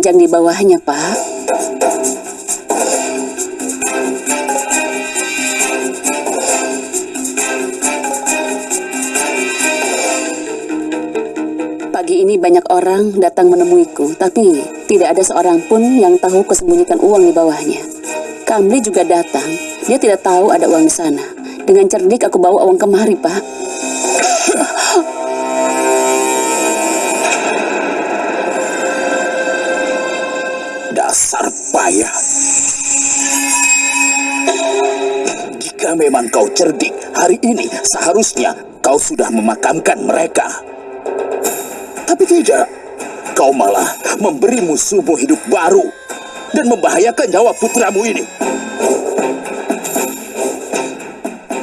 keranjang di bawahnya, Pak. Pagi ini banyak orang datang menemuiku, tapi tidak ada seorang pun yang tahu kesembunyikan uang di bawahnya. Kamli juga datang, dia tidak tahu ada uang di sana. Dengan cerdik aku bawa uang kemari, Pak. Payah. Jika memang kau cerdik, hari ini seharusnya kau sudah memakamkan mereka. Tapi tidak, kau malah memberi musuhmu hidup baru dan membahayakan nyawa putramu ini.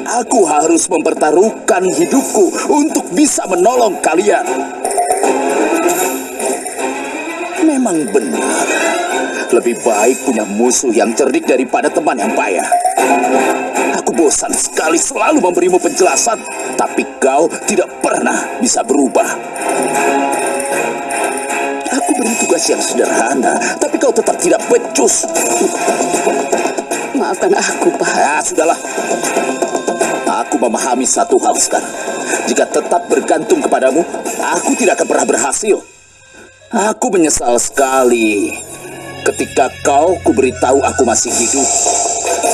Aku harus mempertaruhkan hidupku untuk bisa menolong kalian. Memang benar, lebih baik punya musuh yang cerdik daripada teman yang payah. Aku bosan sekali selalu memberimu penjelasan, tapi kau tidak pernah bisa berubah. Aku beri tugas yang sederhana, tapi kau tetap tidak becus. Maafkan aku, Pak. Ya, sudahlah. Aku memahami satu hal sekarang. Jika tetap bergantung kepadamu, aku tidak akan pernah berhasil. Aku menyesal sekali ketika kau kuberitahu aku masih hidup.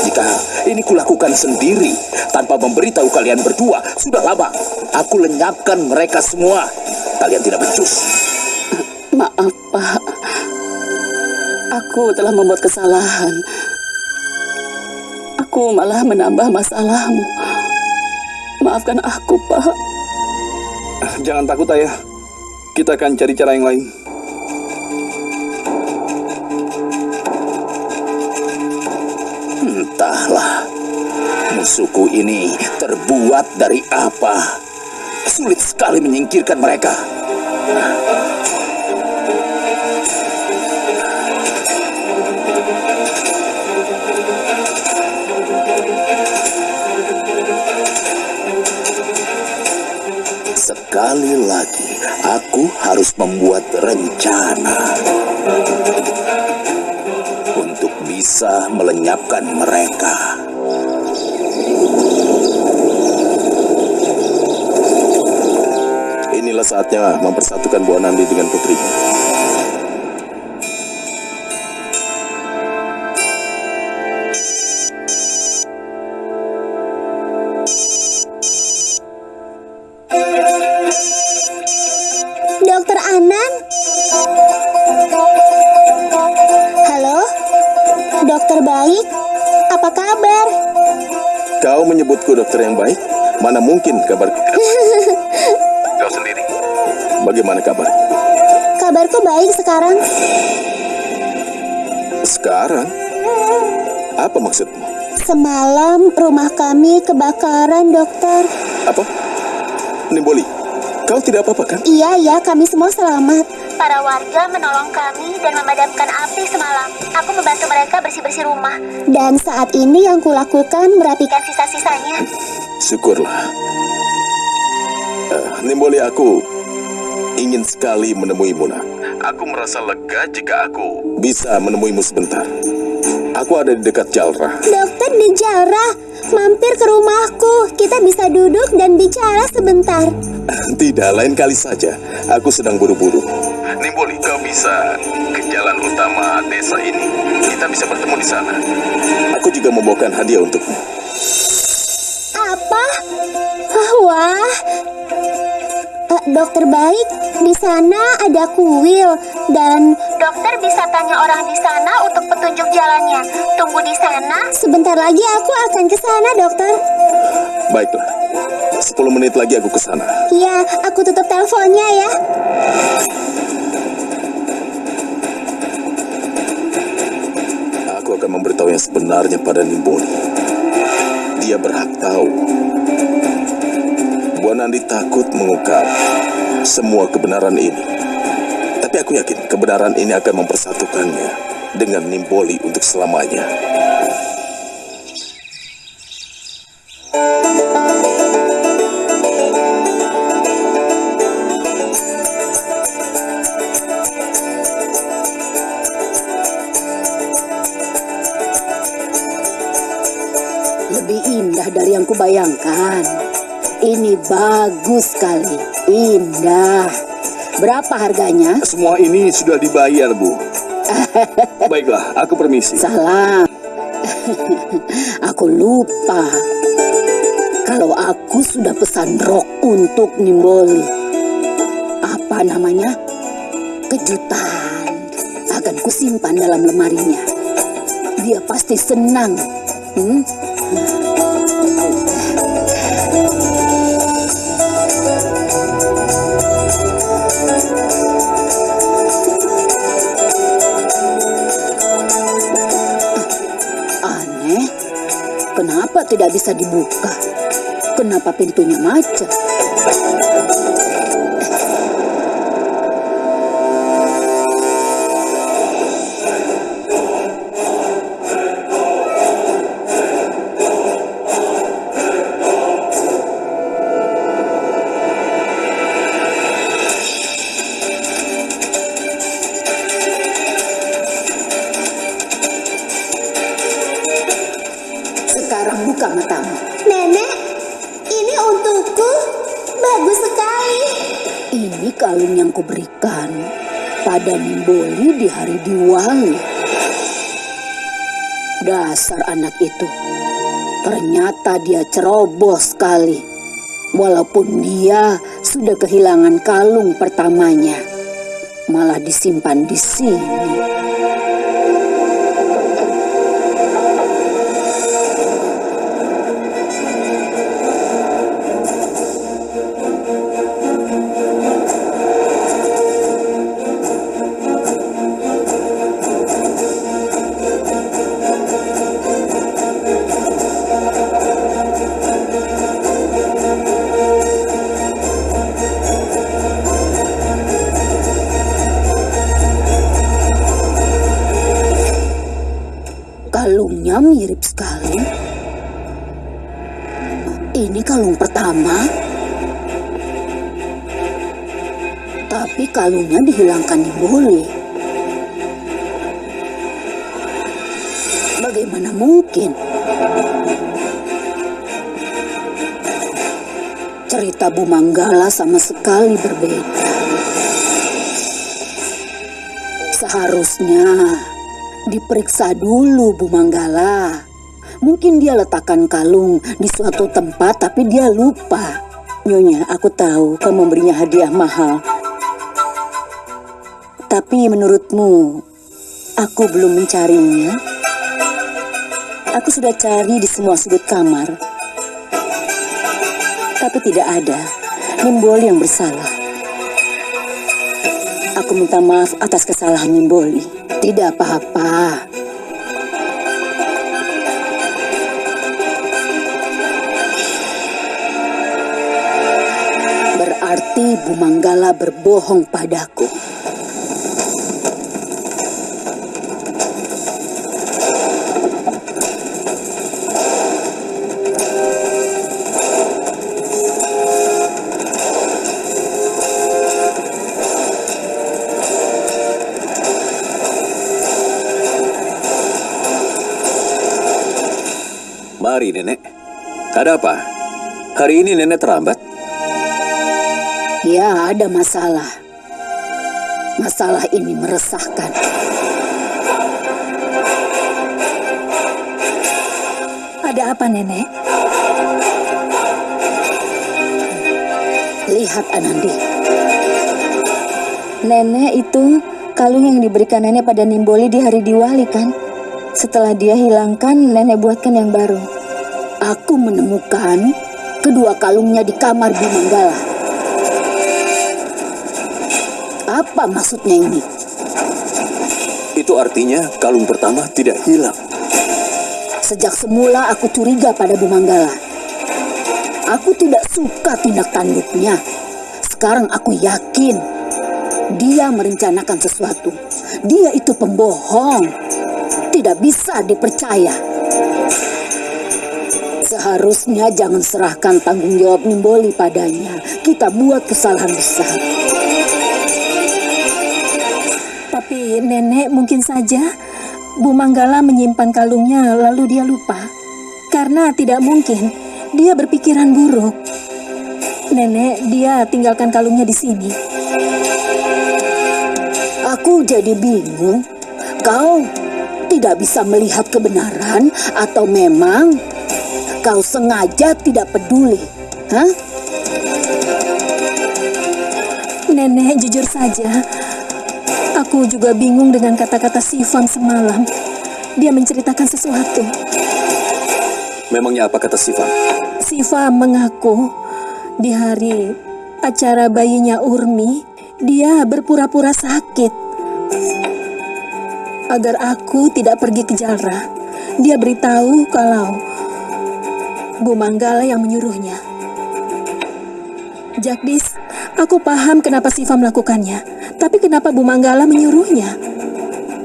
Jika ini kulakukan sendiri tanpa memberitahu kalian berdua, sudah lama aku lenyapkan mereka semua. Kalian tidak becus. Maaf, Pak. Aku telah membuat kesalahan. Aku malah menambah masalahmu. Maafkan aku, Pak. Jangan takut, Ayah. Kita akan cari cara yang lain. Entahlah, musuhku ini terbuat dari apa. Sulit sekali menyingkirkan mereka. Sekali lagi, aku harus membuat rencana bisa melenyapkan mereka. Inilah saatnya mempersatukan Bu Nandi dengan putrinya. Menyebutku dokter yang baik? Mana mungkin kabar Kau sendiri. Bagaimana kabar? Kabarku baik sekarang. Sekarang? Apa maksudmu? Semalam rumah kami kebakaran, dokter. Apa? Nimboli, kau tidak apa-apa kan? Iya, ya, kami semua selamat. Para warga menolong kami dan memadamkan api semalam. Aku membantu mereka bersih-bersih rumah. Dan saat ini yang kulakukan merapikan sisa-sisanya. Syukurlah. Eh, Nimboli, aku ingin sekali menemuimu, nak. Aku merasa lega jika aku bisa menemuimu sebentar. Aku ada di dekat Jalra. Dokter di Jara, mampir ke rumahku. Kita bisa duduk dan bicara sebentar. Tidak, lain kali saja. Aku sedang buru-buru. Nimboli, kau bisa ke jalan utama desa ini. Kita bisa bertemu di sana. Aku juga membawakan hadiah untukmu. Apa? Wah, Eh, dokter baik, di sana ada kuil dan dokter bisa tanya orang di sana untuk petunjuk jalannya. Tunggu di sana. Sebentar lagi aku akan ke sana, dokter. Baiklah. 10 menit lagi aku ke sana. Ya, aku tutup teleponnya ya. Akan memberitahu yang sebenarnya pada Nimboli. Dia berhak tahu. Bu Nandi takut mengungkap semua kebenaran ini. Tapi aku yakin kebenaran ini akan mempersatukannya dengan Nimboli untuk selamanya. Kubayangkan. Ini bagus sekali, indah. Berapa harganya? Semua ini sudah dibayar, Bu. Baiklah, aku permisi. Salam. aku lupa. Kalau aku sudah pesan rok untuk Nimboli. Apa namanya? Kejutan. Akan kusimpan dalam lemarinya. Dia pasti senang. Hmm? Kenapa tidak bisa dibuka? Kenapa pintunya macet? Pada Nimboli di hari Diwali. Dasar anak itu. Ternyata dia ceroboh sekali. Walaupun dia sudah kehilangan kalung pertamanya. Malah disimpan di sini. Sekali. Ini kalung pertama. Tapi kalungnya dihilangkan di Boli. Bagaimana mungkin? Cerita Bu Manggala sama sekali berbeda. Seharusnya diperiksa dulu Bu Manggala. Mungkin dia letakkan kalung di suatu tempat tapi dia lupa. Nyonya, aku tahu kau memberinya hadiah mahal. Tapi menurutmu, aku belum mencarinya. Aku sudah cari di semua sudut kamar. Tapi tidak ada Nimboli yang bersalah. Aku minta maaf atas kesalahan Nimboli. Tidak apa-apa. Bu Manggala berbohong padaku. Mari, Nenek. Ada apa? Hari ini Nenek terlambat. Ya, ada masalah. Masalah ini meresahkan. Ada apa, Nenek? Lihat Anandi, Nenek itu kalung yang diberikan nenek pada Nimboli di hari Diwali kan? Setelah dia hilangkan, nenek buatkan yang baru. aku menemukan kedua kalungnya di kamar Bu Apa maksudnya ini? Itu artinya kalung pertama tidak hilang. Sejak semula aku curiga pada Bu Manggala. Aku tidak suka tindak tanduknya. Sekarang aku yakin dia merencanakan sesuatu. Dia itu pembohong. Tidak bisa dipercaya. Seharusnya jangan serahkan tanggung jawab Nimboli padanya. Kita buat kesalahan besar. Tapi nenek mungkin saja Bu Manggala menyimpan kalungnya lalu dia lupa. Karena tidak mungkin Dia berpikiran buruk. Nenek, dia tinggalkan kalungnya di sini. Aku jadi bingung. Kau tidak bisa melihat kebenaran atau memang kau sengaja tidak peduli? Hah? Nenek, jujur saja. Aku juga bingung dengan kata-kata Sifam semalam. Dia menceritakan sesuatu. Memangnya apa kata Siva? Siva mengaku di hari acara bayinya Urmi, dia berpura-pura sakit. Agar aku tidak pergi ke Jalra, dia beritahu kalau Bu Manggala yang menyuruhnya. Jagdis, aku paham kenapa Siva melakukannya. Tapi kenapa Bu Manggala menyuruhnya?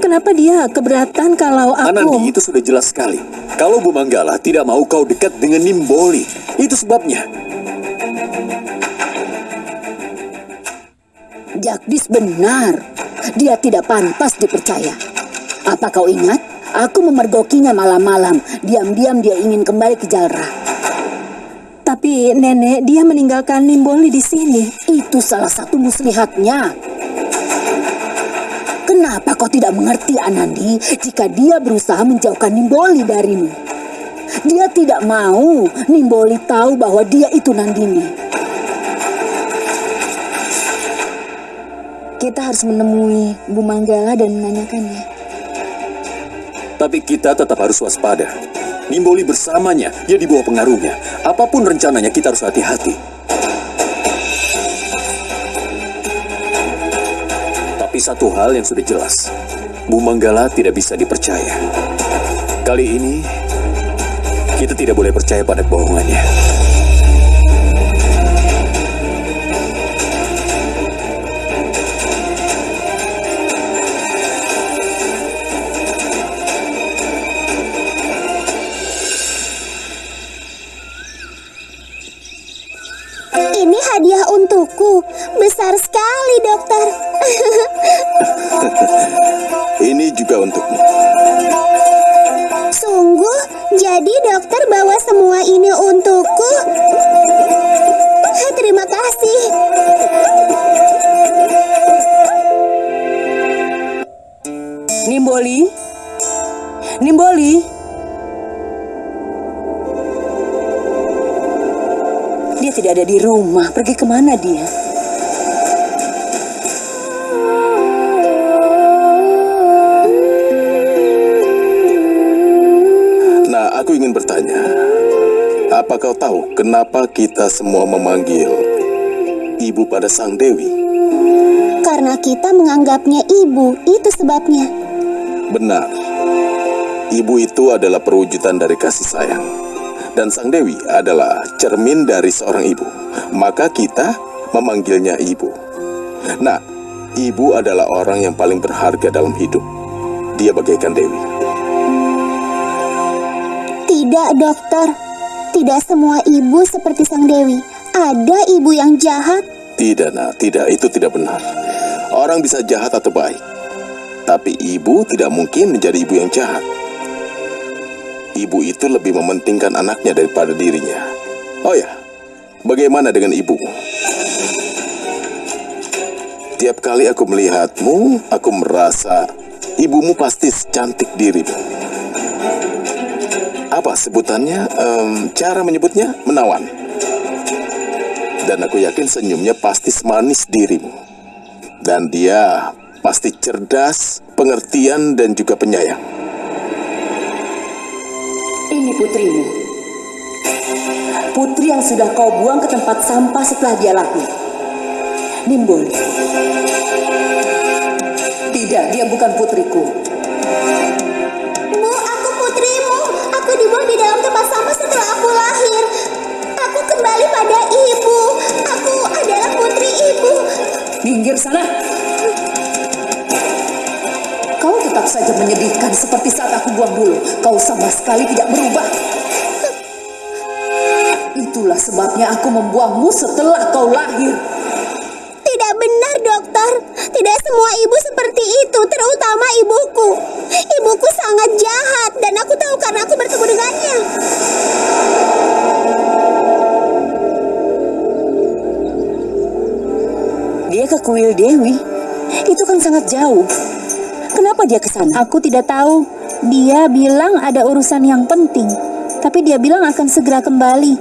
Kenapa dia keberatan kalau aku... Anandi, itu sudah jelas sekali. Kalau Bu Manggala tidak mau kau dekat dengan Nimboli, itu sebabnya. Jagdis benar. Dia tidak pantas dipercaya. Apa kau ingat? Aku memergokinya malam-malam. Diam-diam dia ingin kembali ke Jalra. Tapi nenek, dia meninggalkan Nimboli di sini. Itu salah satu muslihatnya. Kenapa kau tidak mengerti Anandi jika dia berusaha menjauhkan Nimboli darimu? Dia tidak mau Nimboli tahu bahwa dia itu Nandini. Kita harus menemui Bu Manggala dan menanyakannya. Tapi kita tetap harus waspada. Nimboli bersamanya, dia di bawah pengaruhnya. Apa pun rencananya, kita harus hati-hati. Tapi satu hal yang sudah jelas, Bu Manggala tidak bisa dipercaya. Kali ini, kita tidak boleh percaya pada kebohongannya. Ini hadiah untukku. Besar sekali, dokter. Ini juga untukmu. Sungguh, jadi dokter bawa semua ini untukku. Terima kasih. Nimboli? Nimboli? Dia tidak ada di rumah. Pergi ke mana dia? Apa kau tahu kenapa kita semua memanggil ibu pada sang dewi? Karena kita menganggapnya ibu, itu sebabnya. Benar. Ibu itu adalah perwujudan dari kasih sayang. Dan sang dewi adalah cermin dari seorang ibu. Maka kita memanggilnya ibu. Nah, ibu adalah orang yang paling berharga dalam hidup. Dia bagaikan dewi. Tidak, dokter. Tidak semua ibu seperti sang dewi. Ada ibu yang jahat. Tidak, nah, tidak. Itu tidak benar. Orang bisa jahat atau baik. Tapi ibu tidak mungkin menjadi ibu yang jahat. Ibu itu lebih mementingkan anaknya daripada dirinya. Oh ya, bagaimana dengan ibumu? Tiap kali aku melihatmu, aku merasa ibumu pasti secantik dirimu. Apa sebutannya? Em, cara menyebutnya menawan. Dan aku yakin senyumnya pasti semanis dirimu. Dan dia pasti cerdas, pengertian, dan juga penyayang. Ini putrimu. Putri yang sudah kau buang ke tempat sampah setelah dia lahir. Nimbul. Tidak, dia bukan putriku. Dibuang di dalam tempat sampah setelah aku lahir. Aku kembali pada ibu. Aku adalah putri ibu. Minggir sana. Kau tetap saja menyedihkan seperti saat aku buang dulu. Kau sama sekali tidak berubah. Itulah sebabnya aku membuangmu setelah kau lahir. Tidak benar, dokter. Tidak semua ibu seperti itu, terutama ibuku. Ibuku sangat jahat dan aku tahu karena aku bertemu dengannya. Dia ke kuil Dewi. Itu kan sangat jauh. Kenapa dia ke sana? Aku tidak tahu. Dia bilang ada urusan yang penting. Tapi dia bilang akan segera kembali.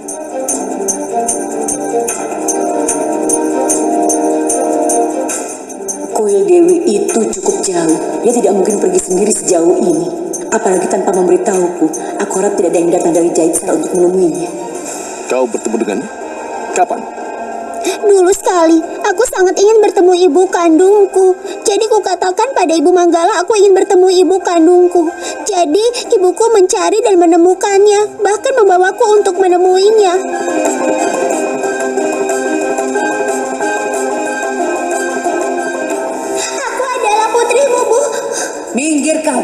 Kuil Dewi itu cukup jauh. Dia tidak mungkin pergi sendiri sejauh ini. Apalagi tanpa memberitahuku. Aku harap tidak ada yang datang dari Jaitsar untuk menemuinya. Kau bertemu dengannya? Kapan? Dulu sekali, aku sangat ingin bertemu ibu kandungku. Jadi kukatakan pada ibu Manggala aku ingin bertemu ibu kandungku. Jadi ibuku mencari dan menemukannya, bahkan membawaku untuk menemuinya. Aku adalah putrimu, Bu. Minggir kau.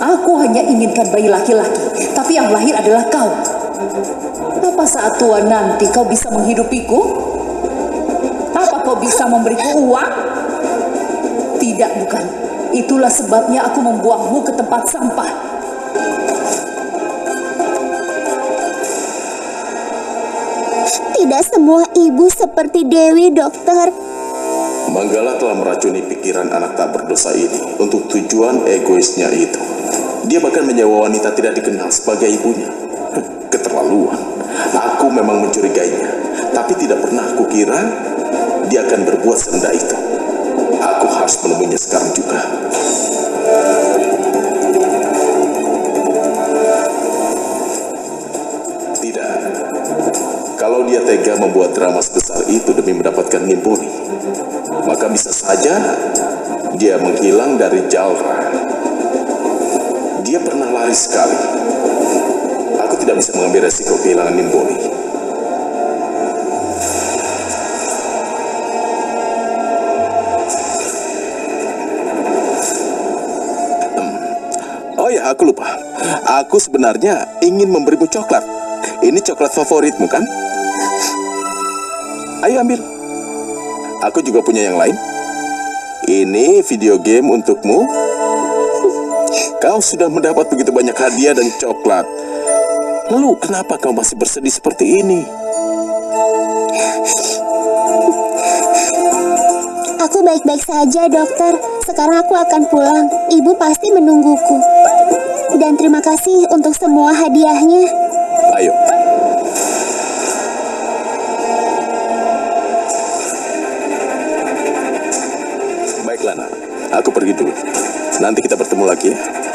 Aku hanya inginkan bayi laki-laki, tapi yang lahir adalah kau. Apa saat tua nanti kau bisa menghidupiku? Apa kau bisa memberiku uang? Tidak, bukan. Itulah sebabnya aku membuangmu ke tempat sampah. Tidak semua ibu seperti Dewi, dokter. Manggala telah meracuni pikiran anak tak berdosa ini untuk tujuan egoisnya itu. Dia bahkan menyewa wanita tidak dikenal sebagai ibunya. Keterlaluan. Aku memang mencurigainya, tapi tidak pernah kukira dia akan berbuat serendah itu. Aku harus menemuinya sekarang juga. Tidak. Kalau dia tega membuat drama sebesar itu demi mendapatkan Nimbuni, maka bisa saja dia menghilang dari Jalra. Dia pernah lari sekali. Aku tidak bisa mengambil resiko kehilangan Nimbuni. Hmm. Oh ya, aku lupa. Aku sebenarnya ingin memberimu coklat. Ini coklat favoritmu kan? Ayo ambil. Aku juga punya yang lain. Ini video game untukmu. Kau sudah mendapat begitu banyak hadiah dan coklat. Lalu kenapa kau masih bersedih seperti ini? Aku baik-baik saja, dokter. Sekarang aku akan pulang. Ibu pasti menungguku. Dan terima kasih untuk semua hadiahnya. Ayo. Aku pergi dulu. Nanti kita bertemu lagi. Ya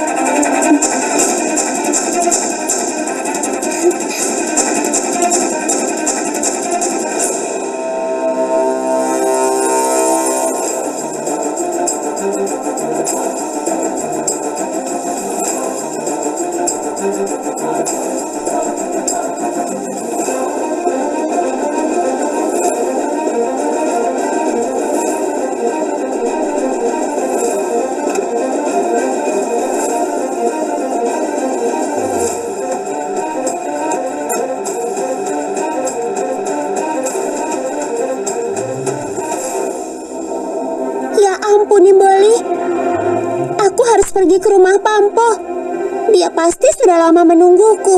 menungguku.